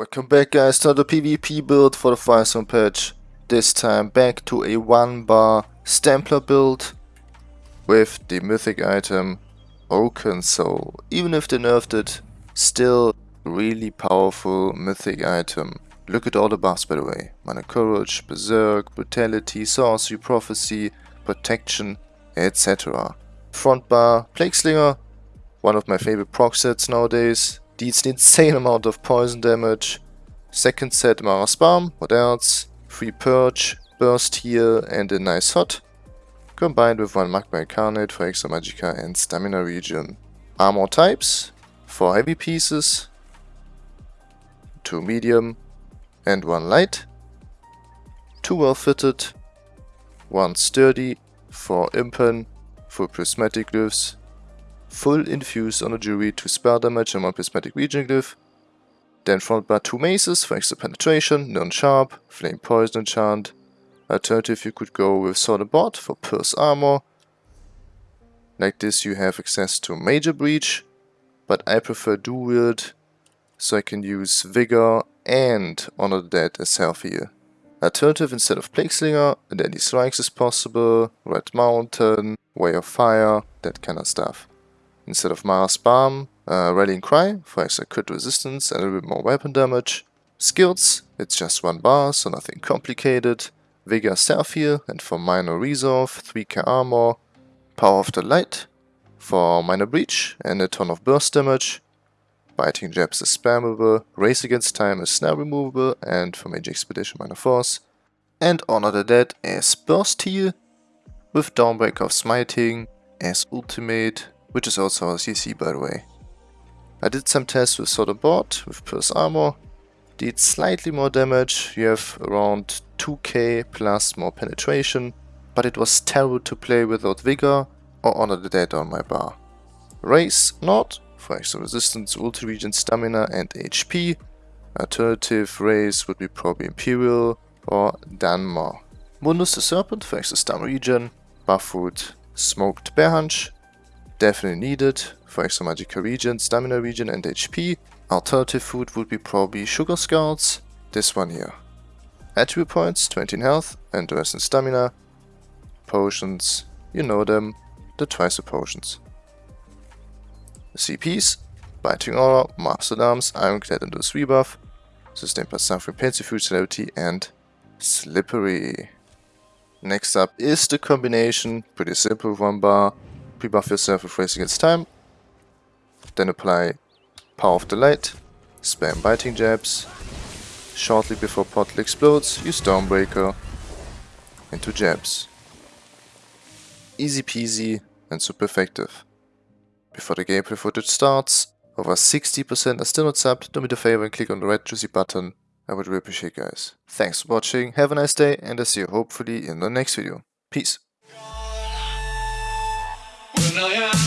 Welcome back guys to the PvP build for the Firesong patch. This time back to a 1 bar Stamplar build with the mythic item Oakensoul. Even if they nerfed it, still really powerful mythic item. Look at all the buffs by the way. Mana Courage, Berserk, Brutality, Sorcery, Prophecy, Protection, etc. Front bar, Plague Slinger, one of my favorite proc sets nowadays deals an insane amount of poison damage. Second set Mara's Balm, what else? Free Purge, Burst Heal and a nice hot. Combined with one Magma Incarnate for extra Magicka and Stamina Regen. Armor types, 4 heavy pieces, 2 medium and 1 light. 2 well fitted, 1 sturdy, 4 impen, full prismatic glyphs, full infuse on a jury to spell damage and one prismatic regen glyph. Then front bar two maces for extra penetration, non-sharp, flame poison enchant. Alternative you could go with sword and board for pierce armor. Like this you have access to major breach, but I prefer dual wield so I can use vigor and honor the dead as health heal. Alternative instead of Plague Slinger, Deadly Strikes is possible, Red Mountain, Way of Fire, that kind of stuff. Instead of Mara's Balm, uh, Rallying Cry for extra crit resistance and a little bit more weapon damage. Skills, it's just one bar, so nothing complicated. Vigor Self Heal and for minor resolve, 3k armor. Power of the Light for minor breach and a ton of burst damage. Biting Jabs is spammable, Race Against Time is snare removable and for Major Expedition minor force. And Honor the Dead as burst heal with Dawnbreaker of Smiting as ultimate which is also a CC by the way. I did some tests with and Bot, with Pierce Armor, did slightly more damage, you have around 2k plus more penetration, but it was terrible to play without Vigor or Honor the Dead on my bar. Race, Nord, for extra resistance, ulti regen, stamina and HP. Alternative race would be probably Imperial or Dunmer. Mundus the Serpent for extra stamina regen, Buffwood, Smoked Bear Haunch, definitely needed for extra Magicka regen, stamina regen and HP. Alternative food would be probably sugar skulls, this one here. Attribute points, 20 in health and the rest in stamina. Potions, you know them, the twice the potions. CPs, Biting Aura, Master Arms, Ironclad and Loose Rebuff, Sustain plus Suffering, Food Celerity and Slippery. Next up is the combination, pretty simple one bar, pre-buff yourself with Race Against Time, then apply Power of the Light, spam Biting Jabs, shortly before Portal explodes, use Dawnbreaker into Jabs. Easy peasy and super effective. Before the gameplay footage starts, over 60% are still not subbed, do me the favor and click on the red juicy button, I would really appreciate guys. Thanks for watching, have a nice day and I see you hopefully in the next video. Peace. Personal, yeah.